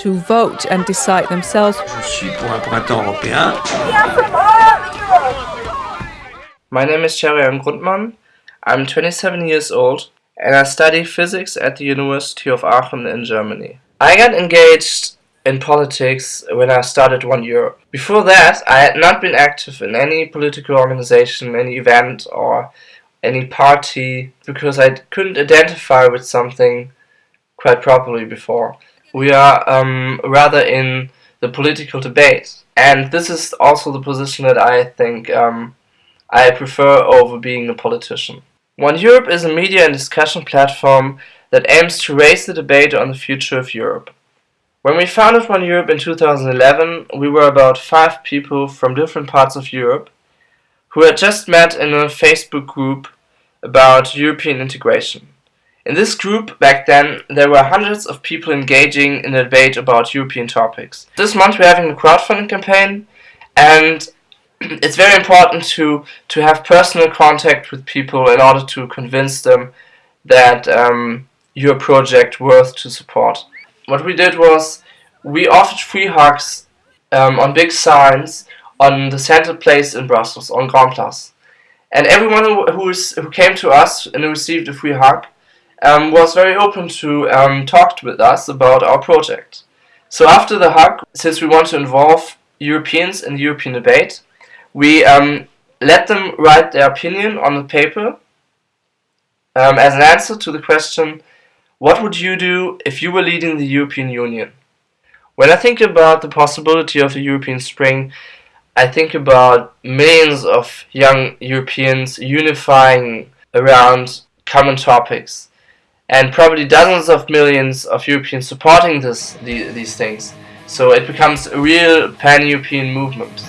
to vote and decide themselves. My name is Cherian Grundmann. I'm 27 years old and I study physics at the University of Aachen in Germany. I got engaged in politics when I started One Europe. Before that, I had not been active in any political organization, any event, or any party because I couldn't identify with something quite properly before. We are um, rather in the political debate, and this is also the position that I think um, I prefer over being a politician. One Europe is a media and discussion platform that aims to raise the debate on the future of Europe. When we founded One Europe in 2011, we were about five people from different parts of Europe who had just met in a Facebook group about European integration. In this group, back then, there were hundreds of people engaging in a debate about European topics. This month we're having a crowdfunding campaign and it's very important to, to have personal contact with people in order to convince them that um, your project worth to support. What we did was we offered free hugs um, on big signs on the center place in Brussels, on Grand Place. And everyone who, who, is, who came to us and received a free hug um, was very open to um, talk with us about our project. So after the hug, since we want to involve Europeans in the European debate, we um, let them write their opinion on the paper um, as an answer to the question, what would you do if you were leading the European Union? When I think about the possibility of the European Spring, I think about millions of young Europeans unifying around common topics and probably dozens of millions of Europeans supporting this, the, these things. So it becomes a real pan-European movement.